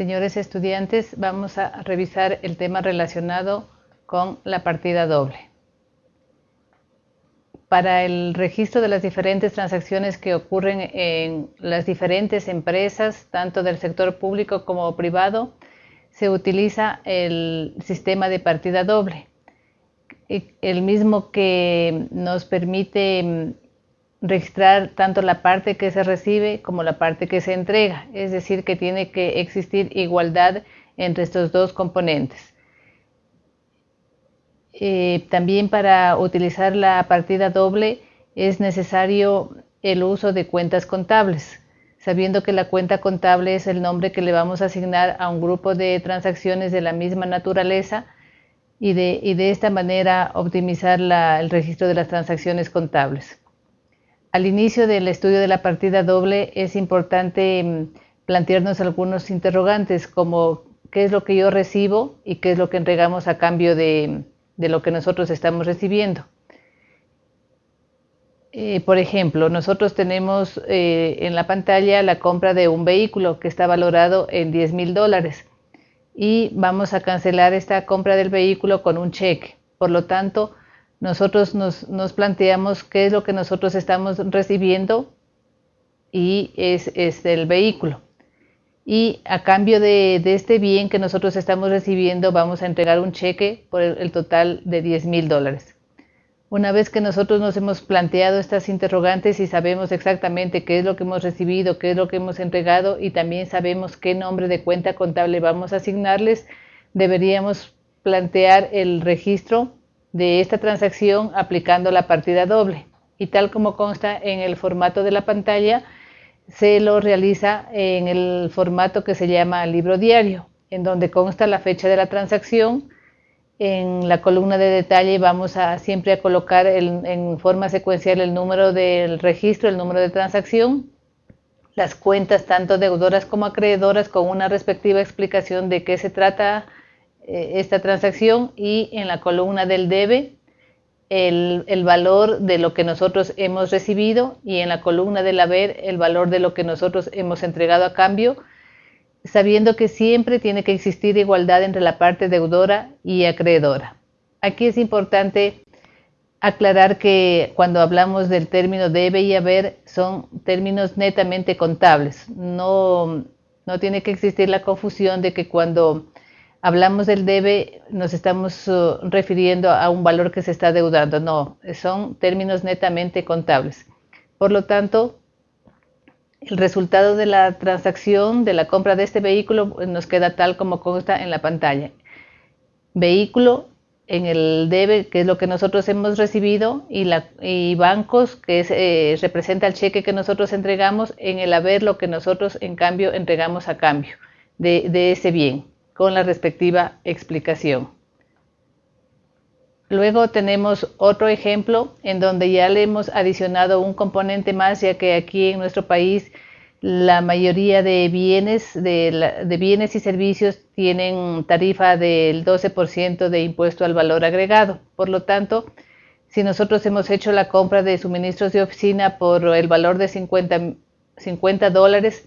Señores estudiantes, vamos a revisar el tema relacionado con la partida doble. Para el registro de las diferentes transacciones que ocurren en las diferentes empresas, tanto del sector público como privado, se utiliza el sistema de partida doble, el mismo que nos permite registrar tanto la parte que se recibe como la parte que se entrega, es decir, que tiene que existir igualdad entre estos dos componentes. Eh, también para utilizar la partida doble es necesario el uso de cuentas contables, sabiendo que la cuenta contable es el nombre que le vamos a asignar a un grupo de transacciones de la misma naturaleza y de, esta manera optimizar el registro de las transacciones contables. Al inicio del estudio de la partida doble es importante mm, plantearnos algunos interrogantes como qué es lo que yo recibo y qué es lo que entregamos a cambio de, lo que nosotros estamos recibiendo. Eh, por ejemplo, nosotros tenemos eh, en la pantalla la compra de un vehículo que está valorado en 10 mil dólares y vamos a cancelar esta compra del vehículo con un cheque. Por lo tanto, nosotros nos, planteamos qué es lo que nosotros estamos recibiendo y es, el vehículo. Y a cambio de, este bien que nosotros estamos recibiendo, vamos a entregar un cheque por el, total de 10 mil dólares. Una vez que nosotros nos hemos planteado estas interrogantes y sabemos exactamente qué es lo que hemos recibido, qué es lo que hemos entregado y también sabemos qué nombre de cuenta contable vamos a asignarles, deberíamos plantear el registro de esta transacción aplicando la partida doble. Y tal como consta en el formato de la pantalla, se lo realiza en el formato que se llama libro diario, en donde consta la fecha de la transacción. En la columna de detalle vamos a siempre a colocar en forma secuencial el número del registro, el número de transacción, las cuentas tanto deudoras como acreedoras con una respectiva explicación de qué se trata eh, esta transacción y en la columna del debe el, el, valor de lo que nosotros hemos recibido y en la columna del haber el valor de lo que nosotros hemos entregado a cambio, sabiendo que siempre tiene que existir igualdad entre la parte deudora y acreedora. Aquí es importante aclarar que cuando hablamos del término debe y haber son términos netamente contables. No, no tiene que existir la confusión de que cuando hablamos del debe, nos estamos uh, refiriendo a un valor que se está deudando. No, son términos netamente contables. Por lo tanto, el resultado de la transacción de la compra de este vehículo nos queda tal como consta en la pantalla. Vehículo en el debe, que es lo que nosotros hemos recibido, y, la, bancos, que eh, representa el cheque que nosotros entregamos, en el haber lo que nosotros en cambio entregamos a cambio de ese bien con la respectiva explicación. Luego tenemos otro ejemplo en donde ya le hemos adicionado un componente más, ya que aquí en nuestro país la mayoría de bienes, de, bienes y servicios tienen tarifa del 12% de impuesto al valor agregado. Por lo tanto, si nosotros hemos hecho la compra de suministros de oficina por el valor de 50, 50 dólares,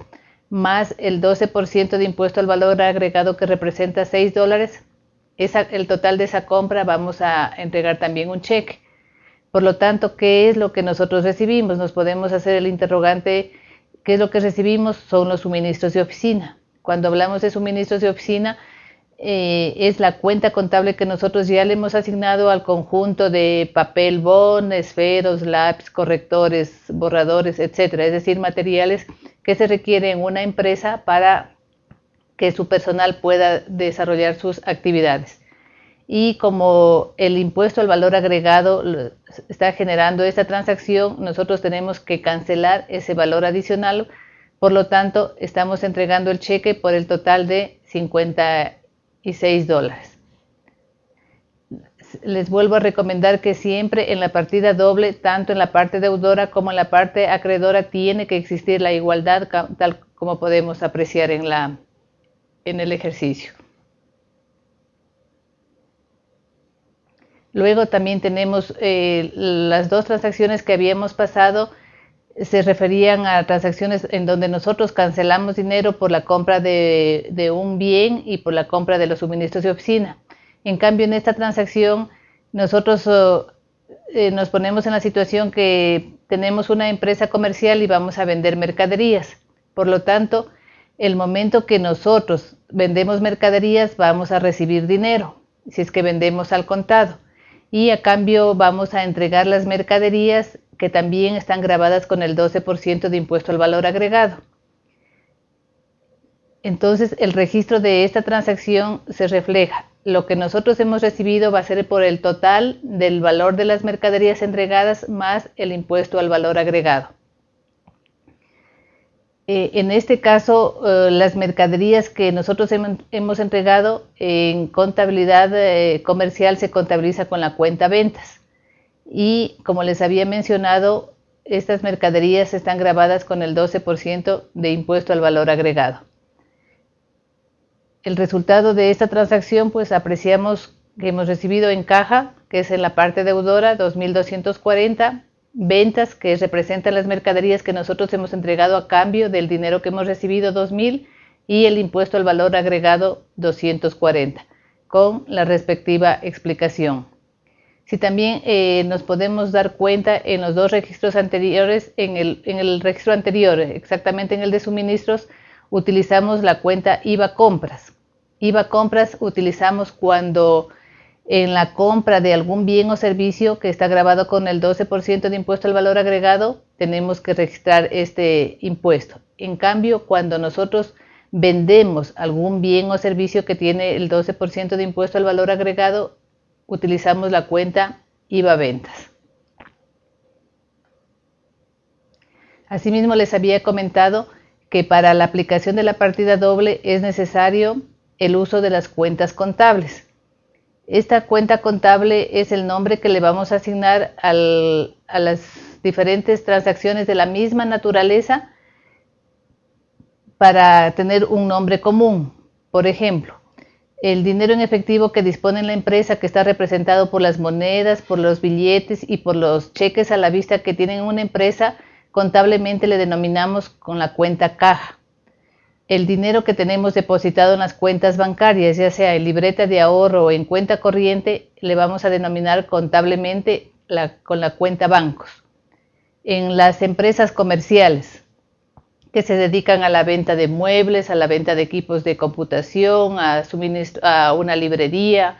más el 12% de impuesto al valor agregado que representa 6 dólares, el total de esa compra vamos a entregar también un cheque. Por lo tanto, ¿qué es lo que nosotros recibimos? Nos podemos hacer el interrogante, ¿qué es lo que recibimos? Son los suministros de oficina. Cuando hablamos de suministros de oficina, eh, es la cuenta contable que nosotros ya le hemos asignado al conjunto de papel bond, esferos, lápiz, correctores, borradores, etcétera, es decir, materiales que se requieren en una empresa para que su personal pueda desarrollar sus actividades. Y como el impuesto al valor agregado está generando esta transacción, nosotros tenemos que cancelar ese valor adicional, por lo tanto, estamos entregando el cheque por el total de 50 y 6 dólares. Les vuelvo a recomendar que siempre en la partida doble, tanto en la parte deudora como en la parte acreedora, tiene que existir la igualdad tal como podemos apreciar en, la, en el ejercicio. Luego también tenemos eh, las dos transacciones que habíamos pasado se referían a transacciones en donde nosotros cancelamos dinero por la compra de, un bien y por la compra de los suministros de oficina. En cambio, en esta transacción, nosotros oh, eh, nos ponemos en la situación que tenemos una empresa comercial y vamos a vender mercaderías. Por lo tanto, el momento que nosotros vendemos mercaderías, vamos a recibir dinero, si es que vendemos al contado. Y a cambio vamos a entregar las mercaderías que también están grabadas con el 12% de impuesto al valor agregado. Entonces, el registro de esta transacción se refleja. Lo que nosotros hemos recibido va a ser por el total del valor de las mercaderías entregadas más el impuesto al valor agregado. Eh, en este caso, eh, las mercaderías que nosotros hemos, entregado en contabilidad eh, comercial se contabiliza con la cuenta ventas y como les había mencionado, estas mercaderías están grabadas con el 12% de impuesto al valor agregado. El resultado de esta transacción, pues apreciamos que hemos recibido en caja, que es en la parte deudora, 2.240, ventas, que representan las mercaderías que nosotros hemos entregado a cambio del dinero que hemos recibido, 2.000, y el impuesto al valor agregado, 240, con la respectiva explicación. Si también eh, nos podemos dar cuenta en los dos registros anteriores, en el, registro anterior, exactamente en el de suministros, utilizamos la cuenta IVA compras. IVA compras utilizamos cuando en la compra de algún bien o servicio que está grabado con el 12% de impuesto al valor agregado, tenemos que registrar este impuesto. En cambio, cuando nosotros vendemos algún bien o servicio que tiene el 12% de impuesto al valor agregado, utilizamos la cuenta IVA Ventas. Asimismo, les había comentado que para la aplicación de la partida doble es necesario el uso de las cuentas contables. Esta cuenta contable es el nombre que le vamos a asignar a las diferentes transacciones de la misma naturaleza para tener un nombre común. Por ejemplo, el dinero en efectivo que dispone la empresa, que está representado por las monedas, por los billetes y por los cheques a la vista que tienen una empresa, contablemente le denominamos con la cuenta caja. El dinero que tenemos depositado en las cuentas bancarias, ya sea en libreta de ahorro o en cuenta corriente, le vamos a denominar contablemente con la cuenta bancos. En las empresas comerciales, que se dedican a la venta de muebles, a la venta de equipos de computación, a, a una librería,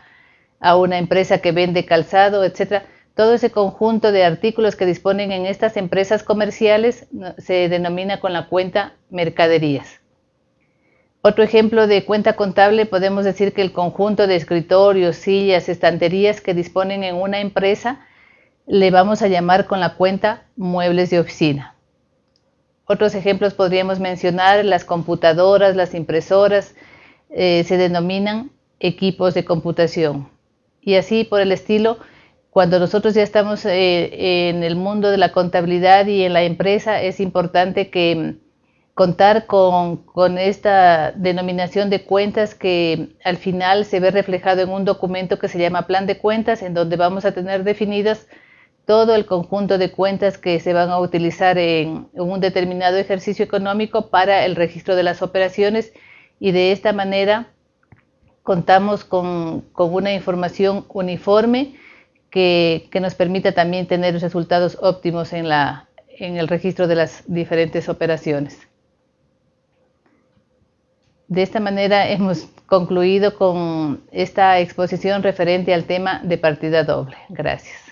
a una empresa que vende calzado, etc. Todo ese conjunto de artículos que disponen en estas empresas comerciales se denomina con la cuenta mercaderías. Otro ejemplo de cuenta contable podemos decir que el conjunto de escritorios, sillas, estanterías que disponen en una empresa le vamos a llamar con la cuenta muebles de oficina. Otros ejemplos podríamos mencionar las computadoras, las impresoras, eh, se denominan equipos de computación. Y así por el estilo, cuando nosotros ya estamos eh, en el mundo de la contabilidad y en la empresa, es importante que contar con, con, esta denominación de cuentas que al final se ve reflejado en un documento que se llama plan de cuentas, en donde vamos a tener definidas todo el conjunto de cuentas que se van a utilizar en, un determinado ejercicio económico para el registro de las operaciones y de esta manera contamos con, una información uniforme que, nos permita también tener resultados óptimos en, la, en el registro de las diferentes operaciones. De esta manera hemos concluido con esta exposición referente al tema de partida doble. Gracias.